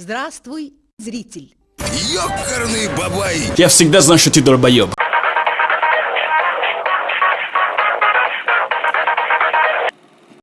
Здравствуй, зритель. Ёкарный бабай! Я всегда знал, что ты долбоеб.